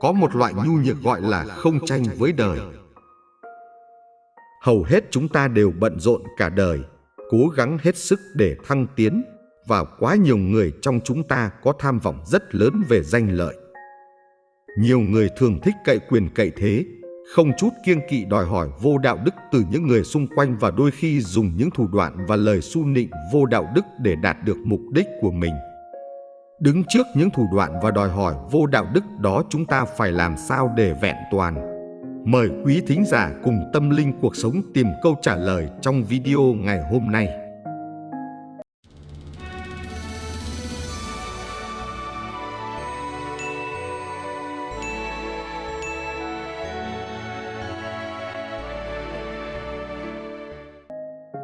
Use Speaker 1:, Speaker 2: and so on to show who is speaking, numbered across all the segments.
Speaker 1: Có một loại nhu nhược gọi là không tranh với đời. Hầu hết chúng ta đều bận rộn cả đời, cố gắng hết sức để thăng tiến và quá nhiều người trong chúng ta có tham vọng rất lớn về danh lợi. Nhiều người thường thích cậy quyền cậy thế, không chút kiêng kỵ đòi hỏi vô đạo đức từ những người xung quanh và đôi khi dùng những thủ đoạn và lời su nịnh vô đạo đức để đạt được mục đích của mình. Đứng trước những thủ đoạn và đòi hỏi vô đạo đức đó chúng ta phải làm sao để vẹn toàn. Mời quý thính giả cùng tâm linh cuộc sống tìm câu trả lời trong video ngày hôm nay.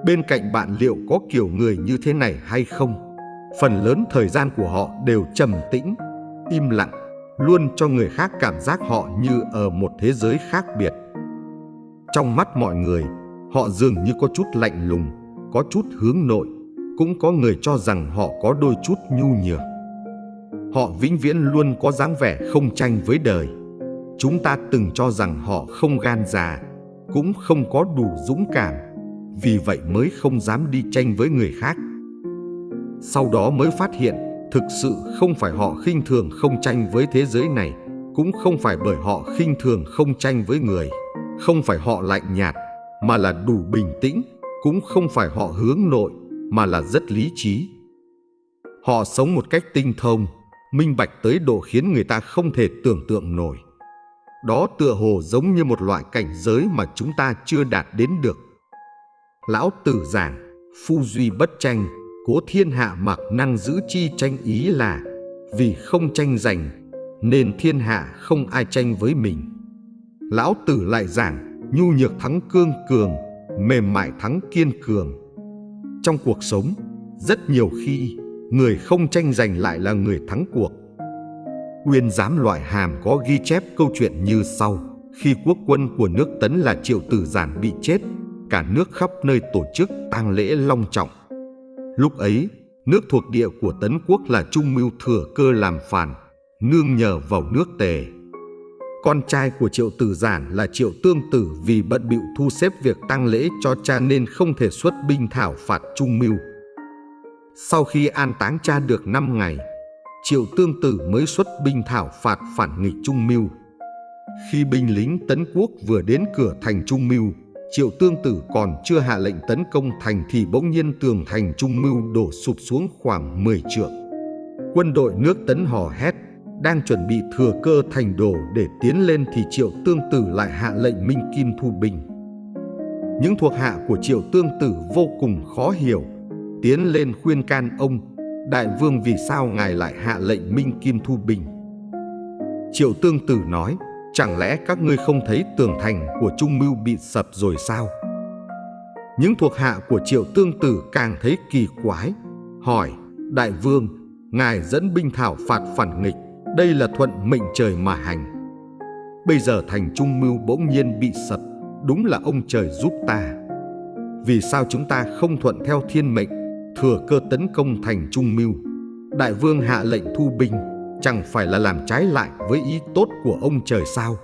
Speaker 1: Bên cạnh bạn liệu có kiểu người như thế này hay không? Phần lớn thời gian của họ đều trầm tĩnh, im lặng, luôn cho người khác cảm giác họ như ở một thế giới khác biệt. Trong mắt mọi người, họ dường như có chút lạnh lùng, có chút hướng nội, cũng có người cho rằng họ có đôi chút nhu nhược. Họ vĩnh viễn luôn có dáng vẻ không tranh với đời. Chúng ta từng cho rằng họ không gan già, cũng không có đủ dũng cảm, vì vậy mới không dám đi tranh với người khác. Sau đó mới phát hiện thực sự không phải họ khinh thường không tranh với thế giới này, cũng không phải bởi họ khinh thường không tranh với người, không phải họ lạnh nhạt, mà là đủ bình tĩnh, cũng không phải họ hướng nội, mà là rất lý trí. Họ sống một cách tinh thông, minh bạch tới độ khiến người ta không thể tưởng tượng nổi. Đó tựa hồ giống như một loại cảnh giới mà chúng ta chưa đạt đến được. Lão tử giảng, phu duy bất tranh, cố thiên hạ mặc năng giữ chi tranh ý là vì không tranh giành, nên thiên hạ không ai tranh với mình. Lão tử lại giảng, nhu nhược thắng cương cường, mềm mại thắng kiên cường. Trong cuộc sống, rất nhiều khi người không tranh giành lại là người thắng cuộc. uyên giám loại hàm có ghi chép câu chuyện như sau. Khi quốc quân của nước Tấn là Triệu Tử Giản bị chết, cả nước khắp nơi tổ chức tang lễ long trọng. Lúc ấy, nước thuộc địa của Tấn Quốc là Trung Mưu thừa cơ làm phản, nương nhờ vào nước Tề. Con trai của Triệu Tử Giản là Triệu Tương Tử vì bận bịu thu xếp việc tang lễ cho cha nên không thể xuất binh thảo phạt Trung Mưu. Sau khi an táng cha được 5 ngày, Triệu Tương Tử mới xuất binh thảo phạt phản nghịch Trung Mưu. Khi binh lính Tấn Quốc vừa đến cửa thành Trung Mưu, Triệu Tương Tử còn chưa hạ lệnh tấn công thành thì bỗng nhiên tường thành Trung Mưu đổ sụp xuống khoảng 10 trượng. Quân đội nước Tấn hò hét, đang chuẩn bị thừa cơ thành đổ để tiến lên thì Triệu Tương Tử lại hạ lệnh Minh Kim thu binh. Những thuộc hạ của Triệu Tương Tử vô cùng khó hiểu, tiến lên khuyên can ông, Đại Vương vì sao ngài lại hạ lệnh Minh Kim thu binh. Triệu Tương Tử nói, Chẳng lẽ các ngươi không thấy tường thành của Trung Mưu bị sập rồi sao? Những thuộc hạ của Triệu Tương Tử càng thấy kỳ quái, hỏi, Đại Vương, Ngài dẫn binh thảo phạt phản nghịch, đây là thuận mệnh trời mà hành. Bây giờ thành Trung Mưu bỗng nhiên bị sập, đúng là ông trời giúp ta. Vì sao chúng ta không thuận theo thiên mệnh, thừa cơ tấn công thành Trung Mưu? Đại Vương hạ lệnh thu binh, chẳng phải là làm trái lại với ý tốt của ông trời sao?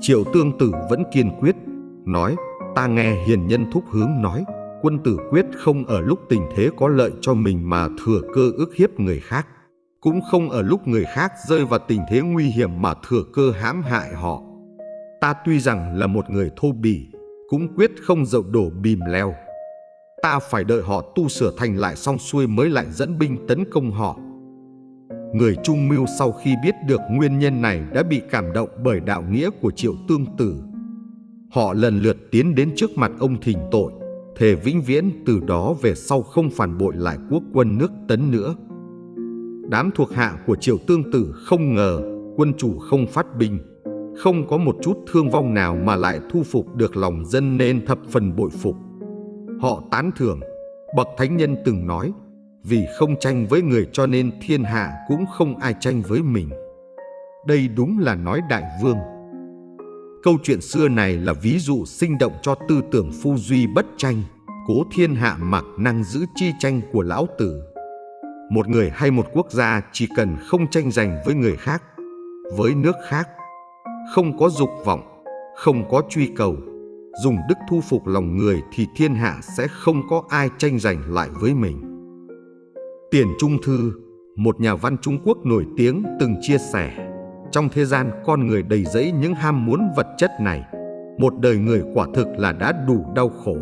Speaker 1: Triệu tương tử vẫn kiên quyết, nói, ta nghe hiền nhân thúc hướng nói, quân tử quyết không ở lúc tình thế có lợi cho mình mà thừa cơ ức hiếp người khác, cũng không ở lúc người khác rơi vào tình thế nguy hiểm mà thừa cơ hãm hại họ. Ta tuy rằng là một người thô bỉ, cũng quyết không dậu đổ bìm leo. Ta phải đợi họ tu sửa thành lại xong xuôi mới lại dẫn binh tấn công họ người Trung Mưu sau khi biết được nguyên nhân này đã bị cảm động bởi đạo nghĩa của Triệu Tương Tử. Họ lần lượt tiến đến trước mặt ông thỉnh tội, thề vĩnh viễn từ đó về sau không phản bội lại quốc quân nước Tấn nữa. Đám thuộc hạ của Triệu Tương Tử không ngờ quân chủ không phát binh, không có một chút thương vong nào mà lại thu phục được lòng dân nên thập phần bội phục. Họ tán thưởng, bậc thánh nhân từng nói, vì không tranh với người cho nên thiên hạ cũng không ai tranh với mình. Đây đúng là nói đại vương. Câu chuyện xưa này là ví dụ sinh động cho tư tưởng phu duy bất tranh, cố thiên hạ mặc năng giữ chi tranh của lão tử. một người hay một quốc gia chỉ cần không tranh giành với người khác, với nước khác, không có dục vọng, không có truy cầu, dùng đức thu phục lòng người thì thiên hạ sẽ không có ai tranh giành lại với mình. Tiền Trung Thư, một nhà văn Trung Quốc nổi tiếng từng chia sẻ, trong thế gian con người đầy dẫy những ham muốn vật chất này, một đời người quả thực là đã đủ đau khổ.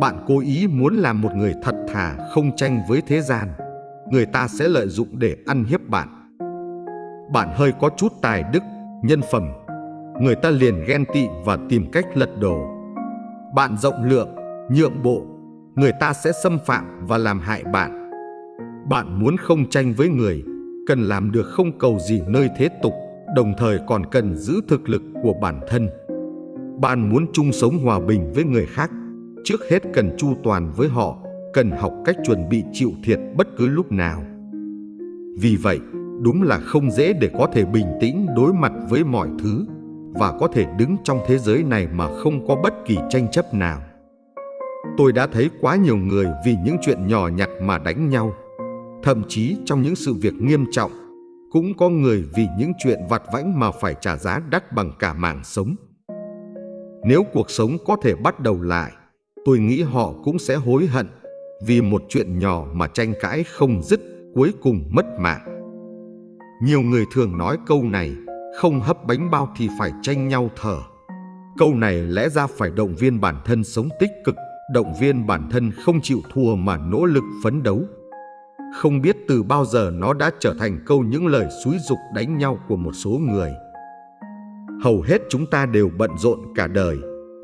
Speaker 1: Bạn cố ý muốn làm một người thật thà không tranh với thế gian, người ta sẽ lợi dụng để ăn hiếp bạn. Bạn hơi có chút tài đức, nhân phẩm, người ta liền ghen tị và tìm cách lật đổ. Bạn rộng lượng, nhượng bộ, người ta sẽ xâm phạm và làm hại bạn. Bạn muốn không tranh với người, cần làm được không cầu gì nơi thế tục, đồng thời còn cần giữ thực lực của bản thân. Bạn muốn chung sống hòa bình với người khác, trước hết cần chu toàn với họ, cần học cách chuẩn bị chịu thiệt bất cứ lúc nào. Vì vậy, đúng là không dễ để có thể bình tĩnh đối mặt với mọi thứ và có thể đứng trong thế giới này mà không có bất kỳ tranh chấp nào. Tôi đã thấy quá nhiều người vì những chuyện nhỏ nhặt mà đánh nhau. Thậm chí trong những sự việc nghiêm trọng, cũng có người vì những chuyện vặt vãnh mà phải trả giá đắt bằng cả mạng sống. Nếu cuộc sống có thể bắt đầu lại, tôi nghĩ họ cũng sẽ hối hận vì một chuyện nhỏ mà tranh cãi không dứt cuối cùng mất mạng. Nhiều người thường nói câu này, không hấp bánh bao thì phải tranh nhau thở. Câu này lẽ ra phải động viên bản thân sống tích cực, động viên bản thân không chịu thua mà nỗ lực phấn đấu. Không biết từ bao giờ nó đã trở thành câu những lời xúi dục đánh nhau của một số người. Hầu hết chúng ta đều bận rộn cả đời,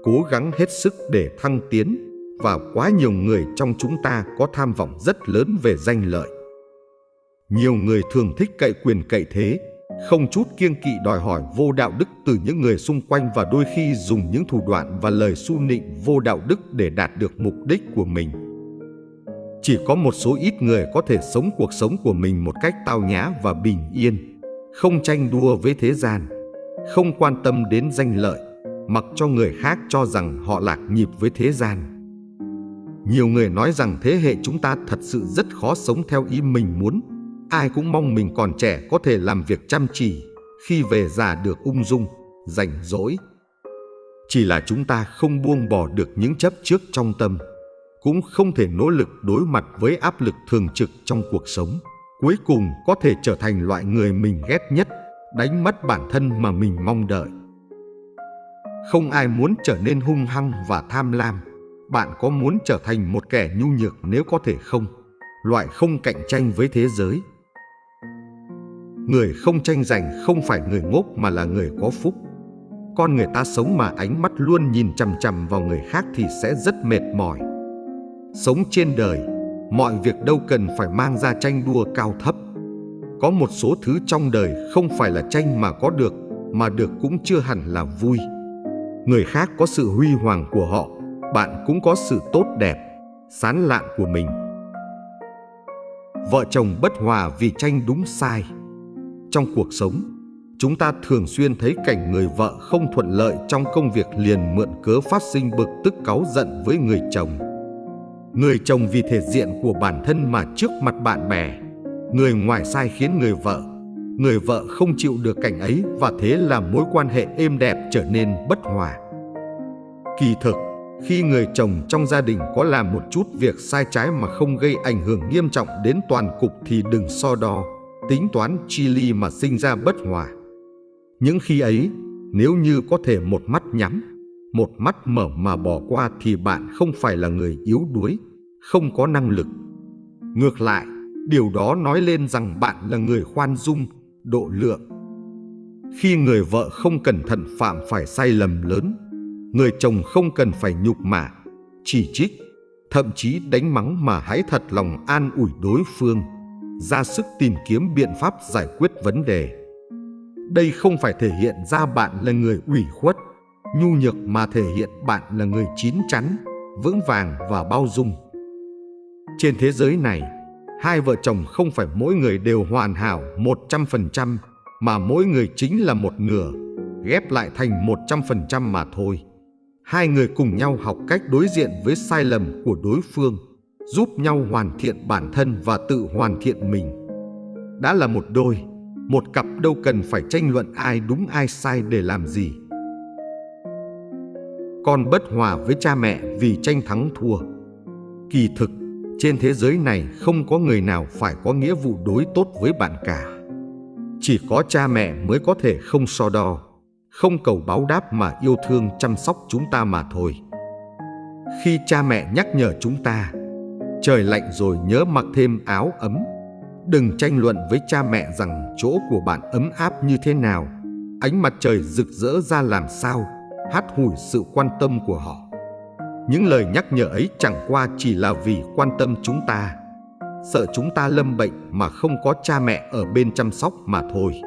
Speaker 1: cố gắng hết sức để thăng tiến và quá nhiều người trong chúng ta có tham vọng rất lớn về danh lợi. Nhiều người thường thích cậy quyền cậy thế, không chút kiêng kỵ đòi hỏi vô đạo đức từ những người xung quanh và đôi khi dùng những thủ đoạn và lời su nịnh vô đạo đức để đạt được mục đích của mình. Chỉ có một số ít người có thể sống cuộc sống của mình một cách tao nhã và bình yên, không tranh đua với thế gian, không quan tâm đến danh lợi, mặc cho người khác cho rằng họ lạc nhịp với thế gian. Nhiều người nói rằng thế hệ chúng ta thật sự rất khó sống theo ý mình muốn, Ai cũng mong mình còn trẻ có thể làm việc chăm chỉ, khi về già được ung dung, rảnh rỗi. Chỉ là chúng ta không buông bỏ được những chấp trước trong tâm, cũng không thể nỗ lực đối mặt với áp lực thường trực trong cuộc sống. Cuối cùng có thể trở thành loại người mình ghét nhất, đánh mất bản thân mà mình mong đợi. Không ai muốn trở nên hung hăng và tham lam. Bạn có muốn trở thành một kẻ nhu nhược nếu có thể không? Loại không cạnh tranh với thế giới, Người không tranh giành không phải người ngốc mà là người có phúc. Con người ta sống mà ánh mắt luôn nhìn chằm chằm vào người khác thì sẽ rất mệt mỏi. Sống trên đời, mọi việc đâu cần phải mang ra tranh đua cao thấp. Có một số thứ trong đời không phải là tranh mà có được, mà được cũng chưa hẳn là vui. Người khác có sự huy hoàng của họ, bạn cũng có sự tốt đẹp, sán lạn của mình. Vợ chồng bất hòa vì tranh đúng sai. Trong cuộc sống, chúng ta thường xuyên thấy cảnh người vợ không thuận lợi trong công việc liền mượn cớ phát sinh bực tức cáu giận với người chồng. Người chồng vì thể diện của bản thân mà trước mặt bạn bè, người ngoài sai khiến người vợ. Người vợ không chịu được cảnh ấy và thế làm mối quan hệ êm đẹp trở nên bất hòa. Kỳ thực, khi người chồng trong gia đình có làm một chút việc sai trái mà không gây ảnh hưởng nghiêm trọng đến toàn cục thì đừng so đo tính toán chi ly mà sinh ra bất hòa. Những khi ấy, nếu như có thể một mắt nhắm, một mắt mở mà bỏ qua thì bạn không phải là người yếu đuối, không có năng lực. Ngược lại, điều đó nói lên rằng bạn là người khoan dung, độ lượng. Khi người vợ không cẩn thận phạm phải sai lầm lớn, người chồng không cần phải nhục mạ, chỉ trích, thậm chí đánh mắng mà hãy thật lòng an ủi đối phương ra sức tìm kiếm biện pháp giải quyết vấn đề. Đây không phải thể hiện ra bạn là người ủy khuất, nhu nhược mà thể hiện bạn là người chín chắn, vững vàng và bao dung. Trên thế giới này, hai vợ chồng không phải mỗi người đều hoàn hảo 100% mà mỗi người chính là một nửa, ghép lại thành 100% mà thôi. Hai người cùng nhau học cách đối diện với sai lầm của đối phương, giúp nhau hoàn thiện bản thân và tự hoàn thiện mình. Đã là một đôi, một cặp đâu cần phải tranh luận ai đúng ai sai để làm gì. Con bất hòa với cha mẹ vì tranh thắng thua. Kỳ thực, trên thế giới này không có người nào phải có nghĩa vụ đối tốt với bạn cả. Chỉ có cha mẹ mới có thể không so đo, không cầu báo đáp mà yêu thương chăm sóc chúng ta mà thôi. Khi cha mẹ nhắc nhở chúng ta, trời lạnh rồi nhớ mặc thêm áo ấm. Đừng tranh luận với cha mẹ rằng chỗ của bạn ấm áp như thế nào, ánh mặt trời rực rỡ ra làm sao, hát hủi sự quan tâm của họ. Những lời nhắc nhở ấy chẳng qua chỉ là vì quan tâm chúng ta, sợ chúng ta lâm bệnh mà không có cha mẹ ở bên chăm sóc mà thôi.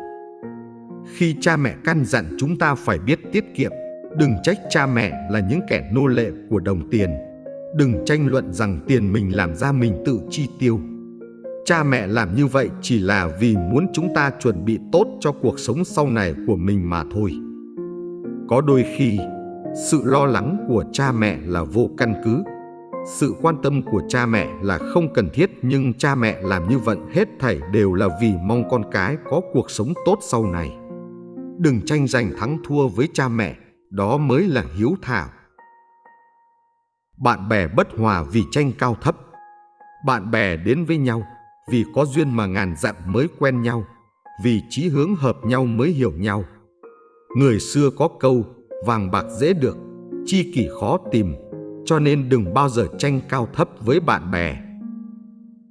Speaker 1: Khi cha mẹ căn dặn chúng ta phải biết tiết kiệm, đừng trách cha mẹ là những kẻ nô lệ của đồng tiền. Đừng tranh luận rằng tiền mình làm ra mình tự chi tiêu. Cha mẹ làm như vậy chỉ là vì muốn chúng ta chuẩn bị tốt cho cuộc sống sau này của mình mà thôi. Có đôi khi, sự lo lắng của cha mẹ là vô căn cứ. Sự quan tâm của cha mẹ là không cần thiết nhưng cha mẹ làm như vậy hết thảy đều là vì mong con cái có cuộc sống tốt sau này. Đừng tranh giành thắng thua với cha mẹ, đó mới là hiếu thảo. Bạn bè bất hòa vì tranh cao thấp. Bạn bè đến với nhau vì có duyên mà ngàn dặm mới quen nhau, vì chí hướng hợp nhau mới hiểu nhau. Người xưa có câu vàng bạc dễ được, chi kỷ khó tìm, cho nên đừng bao giờ tranh cao thấp với bạn bè.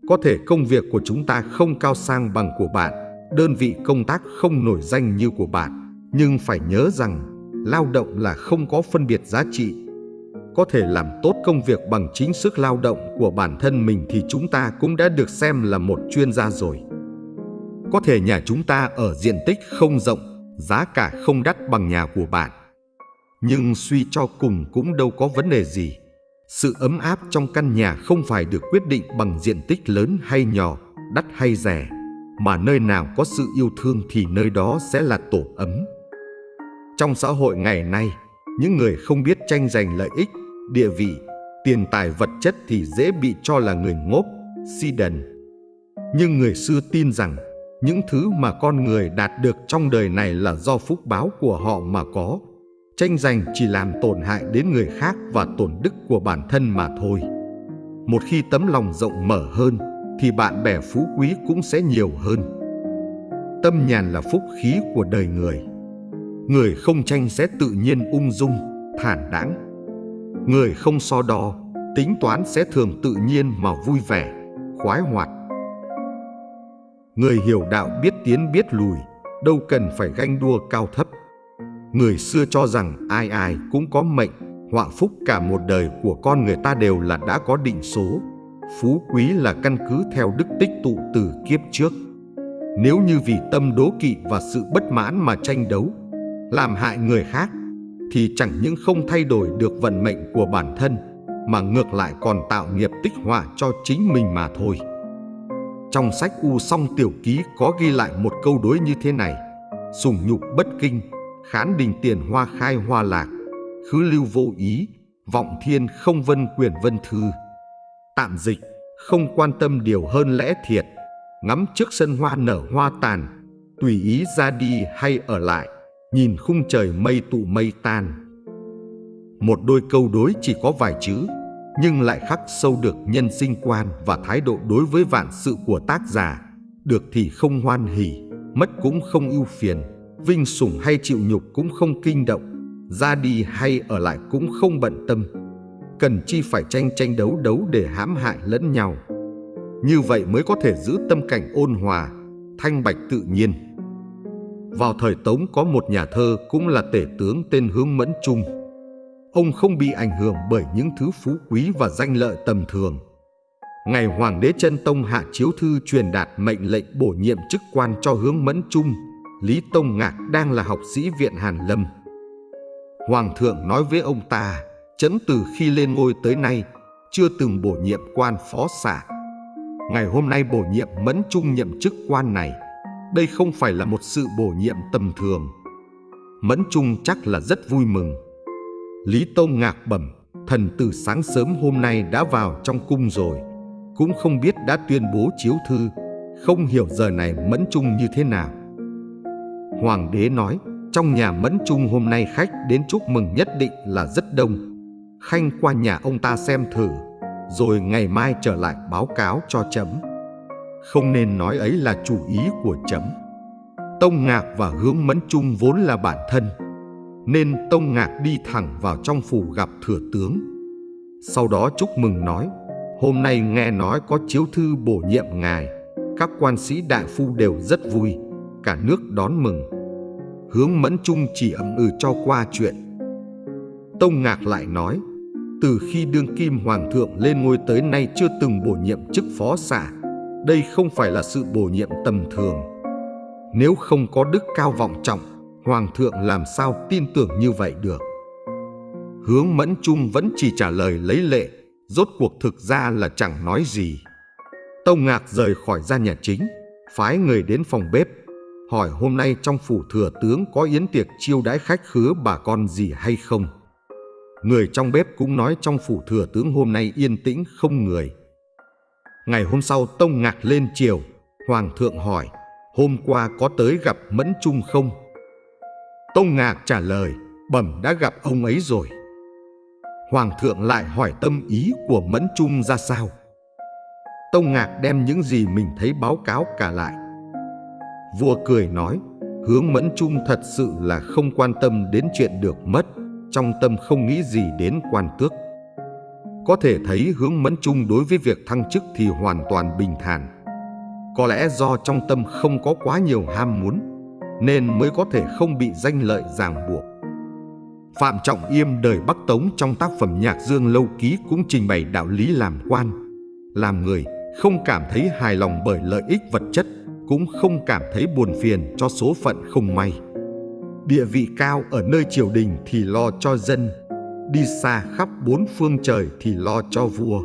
Speaker 1: Có thể công việc của chúng ta không cao sang bằng của bạn, đơn vị công tác không nổi danh như của bạn, nhưng phải nhớ rằng lao động là không có phân biệt giá trị. Có thể làm tốt công việc bằng chính sức lao động của bản thân mình thì chúng ta cũng đã được xem là một chuyên gia rồi. Có thể nhà chúng ta ở diện tích không rộng, giá cả không đắt bằng nhà của bạn, nhưng suy cho cùng cũng đâu có vấn đề gì. Sự ấm áp trong căn nhà không phải được quyết định bằng diện tích lớn hay nhỏ, đắt hay rẻ, mà nơi nào có sự yêu thương thì nơi đó sẽ là tổ ấm. Trong xã hội ngày nay, những người không biết tranh giành lợi ích, địa vị, tiền tài vật chất thì dễ bị cho là người ngốc, si đần. Nhưng người xưa tin rằng những thứ mà con người đạt được trong đời này là do phúc báo của họ mà có, tranh giành chỉ làm tổn hại đến người khác và tổn đức của bản thân mà thôi. Một khi tấm lòng rộng mở hơn, thì bạn bè phú quý cũng sẽ nhiều hơn. Tâm nhàn là phúc khí của đời người. Người không tranh sẽ tự nhiên ung dung, thản đãng. Người không so đo, tính toán sẽ thường tự nhiên mà vui vẻ, khoái hoạt. Người hiểu đạo biết tiến biết lùi, đâu cần phải ganh đua cao thấp. Người xưa cho rằng ai ai cũng có mệnh, họa phúc cả một đời của con người ta đều là đã có định số. Phú quý là căn cứ theo đức tích tụ từ kiếp trước. Nếu như vì tâm đố kỵ và sự bất mãn mà tranh đấu, làm hại người khác, thì chẳng những không thay đổi được vận mệnh của bản thân, mà ngược lại còn tạo nghiệp tích họa cho chính mình mà thôi. Trong sách U Song Tiểu Ký có ghi lại một câu đối như thế này, sùng nhục bất kinh, khán đình tiền hoa khai hoa lạc, khứ lưu vô ý, vọng thiên không vân quyền vân thư. Tạm dịch, không quan tâm điều hơn lẽ thiệt, ngắm trước sân hoa nở hoa tàn, tùy ý ra đi hay ở lại, nhìn khung trời mây tụ mây tan. Một đôi câu đối chỉ có vài chữ, nhưng lại khắc sâu được nhân sinh quan và thái độ đối với vạn sự của tác giả. Được thì không hoan hỉ, mất cũng không ưu phiền, vinh sủng hay chịu nhục cũng không kinh động, ra đi hay ở lại cũng không bận tâm. Cần chi phải tranh tranh đấu đấu để hãm hại lẫn nhau. Như vậy mới có thể giữ tâm cảnh ôn hòa, thanh bạch tự nhiên. Vào thời Tống có một nhà thơ cũng là tể tướng tên Hướng Mẫn Trung. Ông không bị ảnh hưởng bởi những thứ phú quý và danh lợi tầm thường. Ngày Hoàng đế chân Tông hạ chiếu thư truyền đạt mệnh lệnh bổ nhiệm chức quan cho Hướng Mẫn Trung Lý Tông Ngạc đang là học sĩ viện Hàn Lâm. Hoàng thượng nói với ông ta, chấn từ khi lên ngôi tới nay, chưa từng bổ nhiệm quan phó xạ. Ngày hôm nay bổ nhiệm Mẫn Trung nhậm chức quan này, đây không phải là một sự bổ nhiệm tầm thường. Mẫn Trung chắc là rất vui mừng. Lý Tông Ngạc bẩm, thần từ sáng sớm hôm nay đã vào trong cung rồi, cũng không biết đã tuyên bố chiếu thư, không hiểu giờ này Mẫn Trung như thế nào. Hoàng đế nói, trong nhà Mẫn Trung hôm nay khách đến chúc mừng nhất định là rất đông. Khanh qua nhà ông ta xem thử, rồi ngày mai trở lại báo cáo cho chấm. Không nên nói ấy là chủ ý của chấm. Tông Ngạc và Hướng Mẫn Trung vốn là bản thân, nên Tông Ngạc đi thẳng vào trong phủ gặp thừa tướng. Sau đó chúc mừng nói, hôm nay nghe nói có chiếu thư bổ nhiệm ngài, các quan sĩ đại phu đều rất vui, cả nước đón mừng. Hướng Mẫn Trung chỉ ậm ừ cho qua chuyện. Tông Ngạc lại nói, từ khi đương kim hoàng thượng lên ngôi tới nay chưa từng bổ nhiệm chức phó xạ, đây không phải là sự bổ nhiệm tầm thường. Nếu không có đức cao vọng trọng, hoàng thượng làm sao tin tưởng như vậy được. Hướng Mẫn Trung vẫn chỉ trả lời lấy lệ, rốt cuộc thực ra là chẳng nói gì. Tông Ngạc rời khỏi gia nhà chính, phái người đến phòng bếp, hỏi hôm nay trong phủ thừa tướng có yến tiệc chiêu đãi khách khứa bà con gì hay không. Người trong bếp cũng nói trong phủ thừa tướng hôm nay yên tĩnh không người. Ngày hôm sau Tông Ngạc lên chiều, Hoàng thượng hỏi, hôm qua có tới gặp Mẫn Trung không? Tông Ngạc trả lời, bẩm đã gặp ông ấy rồi. Hoàng thượng lại hỏi tâm ý của Mẫn Trung ra sao. Tông Ngạc đem những gì mình thấy báo cáo cả lại. Vua cười nói, hướng Mẫn Trung thật sự là không quan tâm đến chuyện được mất, trong tâm không nghĩ gì đến quan tước. Có thể thấy hướng Mẫn Trung đối với việc thăng chức thì hoàn toàn bình thản. Có lẽ do trong tâm không có quá nhiều ham muốn, nên mới có thể không bị danh lợi ràng buộc. Phạm Trọng Yêm đời Bắc Tống trong tác phẩm Nhạc Dương Lâu Ký cũng trình bày đạo lý làm quan, làm người không cảm thấy hài lòng bởi lợi ích vật chất, cũng không cảm thấy buồn phiền cho số phận không may. Địa vị cao ở nơi triều đình thì lo cho dân, đi xa khắp bốn phương trời thì lo cho vua.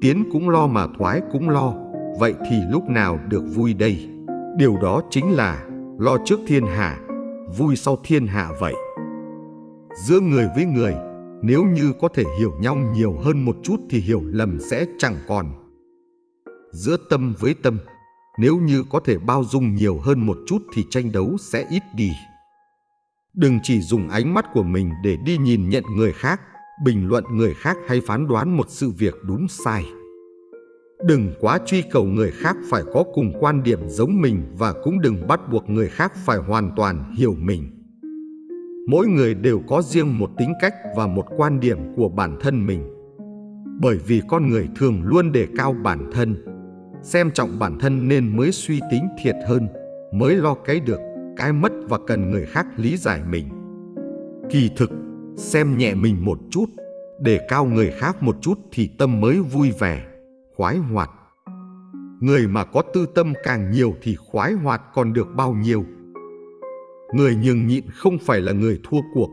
Speaker 1: Tiến cũng lo mà thoái cũng lo, vậy thì lúc nào được vui đây? Điều đó chính là lo trước thiên hạ, vui sau thiên hạ vậy. Giữa người với người, nếu như có thể hiểu nhau nhiều hơn một chút thì hiểu lầm sẽ chẳng còn. Giữa tâm với tâm, nếu như có thể bao dung nhiều hơn một chút thì tranh đấu sẽ ít đi. Đừng chỉ dùng ánh mắt của mình để đi nhìn nhận người khác, bình luận người khác hay phán đoán một sự việc đúng sai. Đừng quá truy cầu người khác phải có cùng quan điểm giống mình và cũng đừng bắt buộc người khác phải hoàn toàn hiểu mình. Mỗi người đều có riêng một tính cách và một quan điểm của bản thân mình. Bởi vì con người thường luôn đề cao bản thân, xem trọng bản thân nên mới suy tính thiệt hơn, mới lo cái được, cái mất và cần người khác lý giải mình. Kỳ thực, xem nhẹ mình một chút, để cao người khác một chút thì tâm mới vui vẻ, khoái hoạt. Người mà có tư tâm càng nhiều thì khoái hoạt còn được bao nhiêu. Người nhường nhịn không phải là người thua cuộc,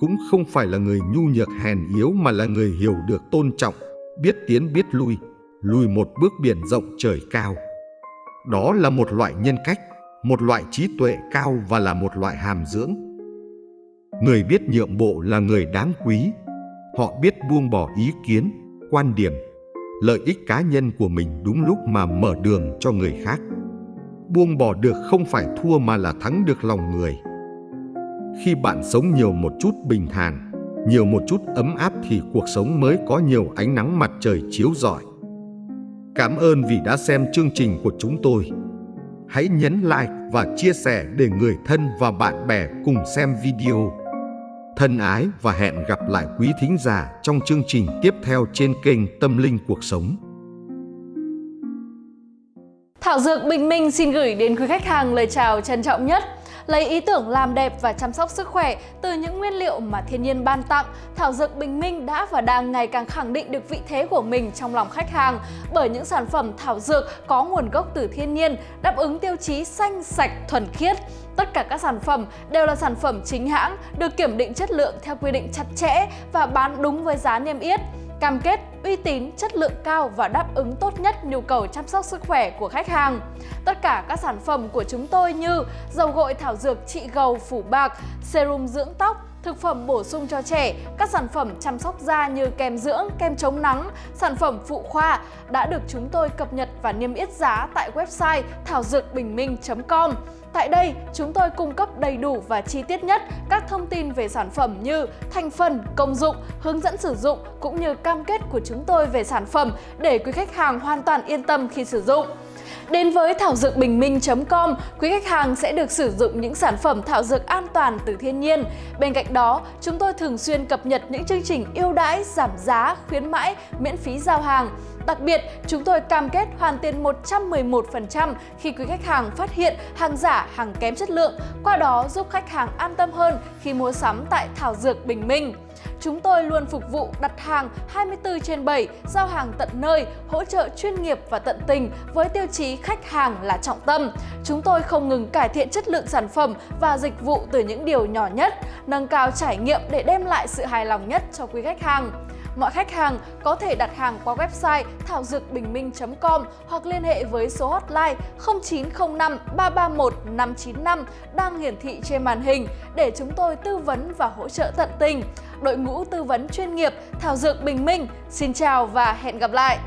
Speaker 1: cũng không phải là người nhu nhược hèn yếu mà là người hiểu được tôn trọng, biết tiến biết lui, lùi một bước biển rộng trời cao. Đó là một loại nhân cách, một loại trí tuệ cao và là một loại hàm dưỡng. Người biết nhượng bộ là người đáng quý. Họ biết buông bỏ ý kiến, quan điểm, lợi ích cá nhân của mình đúng lúc mà mở đường cho người khác. Buông bỏ được không phải thua mà là thắng được lòng người. Khi bạn sống nhiều một chút bình thản, nhiều một chút ấm áp thì cuộc sống mới có nhiều ánh nắng mặt trời chiếu rọi. Cảm ơn vì đã xem chương trình của chúng tôi. Hãy nhấn like và chia sẻ để người thân và bạn bè cùng xem video. Thân ái và hẹn gặp lại quý thính giả trong chương trình tiếp theo trên kênh Tâm Linh Cuộc Sống.
Speaker 2: Thảo Dược Bình Minh xin gửi đến quý khách hàng lời chào trân trọng nhất. Lấy ý tưởng làm đẹp và chăm sóc sức khỏe từ những nguyên liệu mà thiên nhiên ban tặng, Thảo Dược Bình Minh đã và đang ngày càng khẳng định được vị thế của mình trong lòng khách hàng. Bởi những sản phẩm thảo dược có nguồn gốc từ thiên nhiên, đáp ứng tiêu chí xanh, sạch, thuần khiết. Tất cả các sản phẩm đều là sản phẩm chính hãng, được kiểm định chất lượng theo quy định chặt chẽ và bán đúng với giá niêm yết cam kết uy tín, chất lượng cao và đáp ứng tốt nhất nhu cầu chăm sóc sức khỏe của khách hàng. Tất cả các sản phẩm của chúng tôi như dầu gội thảo dược trị gầu phủ bạc, serum dưỡng tóc, thực phẩm bổ sung cho trẻ, các sản phẩm chăm sóc da như kem dưỡng, kem chống nắng, sản phẩm phụ khoa đã được chúng tôi cập nhật và niêm yết giá tại website thảo dược bình minh.com. Tại đây, chúng tôi cung cấp đầy đủ và chi tiết nhất các thông tin về sản phẩm như thành phần, công dụng, hướng dẫn sử dụng cũng như cam kết của chúng tôi về sản phẩm để quý khách hàng hoàn toàn yên tâm khi sử dụng. Đến với thảo dược bình minh.com, quý khách hàng sẽ được sử dụng những sản phẩm thảo dược an toàn từ thiên nhiên. Bên cạnh đó, chúng tôi thường xuyên cập nhật những chương trình ưu đãi, giảm giá, khuyến mãi, miễn phí giao hàng. Đặc biệt, chúng tôi cam kết hoàn tiền 111% khi quý khách hàng phát hiện hàng giả, hàng kém chất lượng, qua đó giúp khách hàng an tâm hơn khi mua sắm tại Thảo Dược Bình Minh. Chúng tôi luôn phục vụ đặt hàng 24 trên 7, giao hàng tận nơi, hỗ trợ chuyên nghiệp và tận tình với tiêu chí khách hàng là trọng tâm. Chúng tôi không ngừng cải thiện chất lượng sản phẩm và dịch vụ từ những điều nhỏ nhất, nâng cao trải nghiệm để đem lại sự hài lòng nhất cho quý khách hàng. Mọi khách hàng có thể đặt hàng qua website thảo dược bình minh.com hoặc liên hệ với số hotline 0905 331 595 đang hiển thị trên màn hình để chúng tôi tư vấn và hỗ trợ tận tình. Đội ngũ tư vấn chuyên nghiệp Thảo Dược Bình Minh, xin chào và hẹn gặp lại!